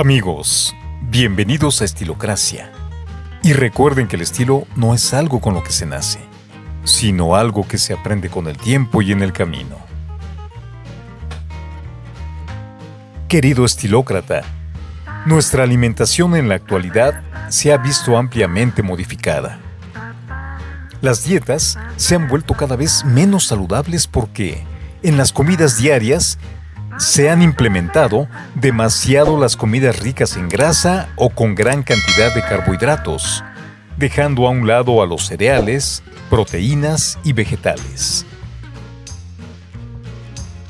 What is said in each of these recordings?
Amigos, bienvenidos a Estilocracia. Y recuerden que el estilo no es algo con lo que se nace, sino algo que se aprende con el tiempo y en el camino. Querido estilócrata, nuestra alimentación en la actualidad se ha visto ampliamente modificada. Las dietas se han vuelto cada vez menos saludables porque en las comidas diarias se han implementado demasiado las comidas ricas en grasa o con gran cantidad de carbohidratos, dejando a un lado a los cereales, proteínas y vegetales.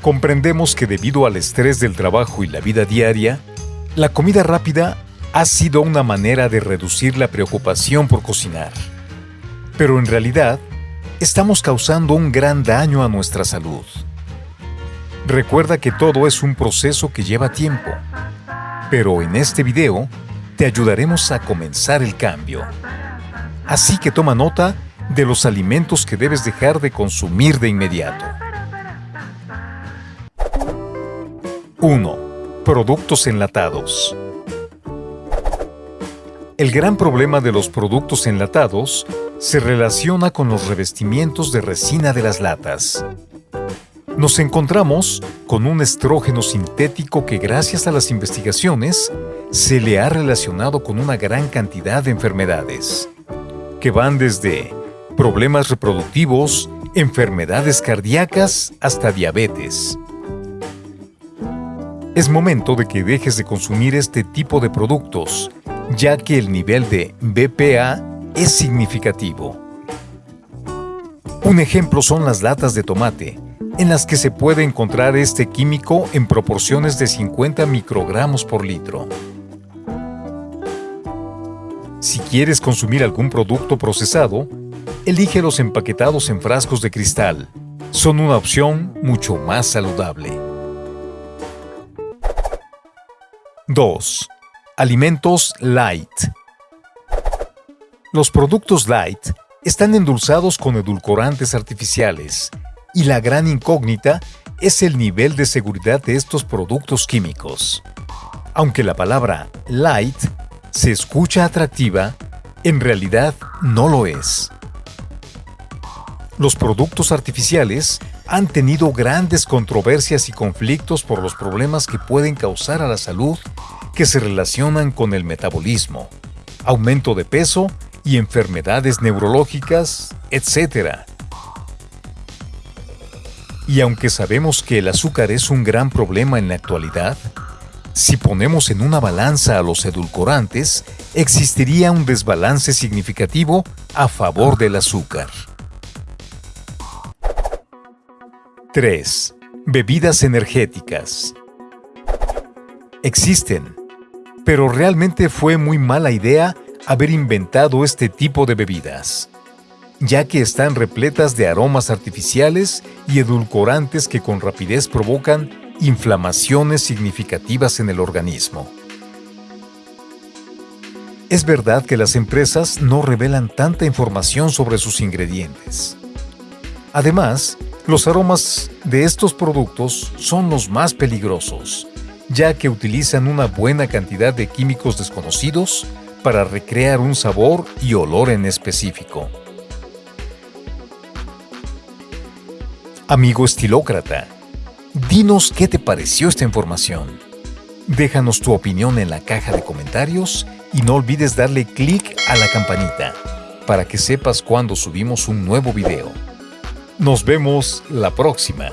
Comprendemos que debido al estrés del trabajo y la vida diaria, la comida rápida ha sido una manera de reducir la preocupación por cocinar. Pero en realidad, estamos causando un gran daño a nuestra salud. Recuerda que todo es un proceso que lleva tiempo, pero en este video te ayudaremos a comenzar el cambio. Así que toma nota de los alimentos que debes dejar de consumir de inmediato. 1. Productos enlatados. El gran problema de los productos enlatados se relaciona con los revestimientos de resina de las latas nos encontramos con un estrógeno sintético que gracias a las investigaciones se le ha relacionado con una gran cantidad de enfermedades, que van desde problemas reproductivos, enfermedades cardíacas hasta diabetes. Es momento de que dejes de consumir este tipo de productos, ya que el nivel de BPA es significativo. Un ejemplo son las latas de tomate, en las que se puede encontrar este químico en proporciones de 50 microgramos por litro. Si quieres consumir algún producto procesado, elige los empaquetados en frascos de cristal. Son una opción mucho más saludable. 2. Alimentos light. Los productos light están endulzados con edulcorantes artificiales y la gran incógnita es el nivel de seguridad de estos productos químicos. Aunque la palabra light se escucha atractiva, en realidad no lo es. Los productos artificiales han tenido grandes controversias y conflictos por los problemas que pueden causar a la salud que se relacionan con el metabolismo, aumento de peso y enfermedades neurológicas, etc. Y aunque sabemos que el azúcar es un gran problema en la actualidad, si ponemos en una balanza a los edulcorantes, existiría un desbalance significativo a favor del azúcar. 3. Bebidas energéticas. Existen, pero realmente fue muy mala idea haber inventado este tipo de bebidas ya que están repletas de aromas artificiales y edulcorantes que con rapidez provocan inflamaciones significativas en el organismo. Es verdad que las empresas no revelan tanta información sobre sus ingredientes. Además, los aromas de estos productos son los más peligrosos, ya que utilizan una buena cantidad de químicos desconocidos para recrear un sabor y olor en específico. Amigo estilócrata, dinos qué te pareció esta información. Déjanos tu opinión en la caja de comentarios y no olvides darle clic a la campanita para que sepas cuando subimos un nuevo video. Nos vemos la próxima.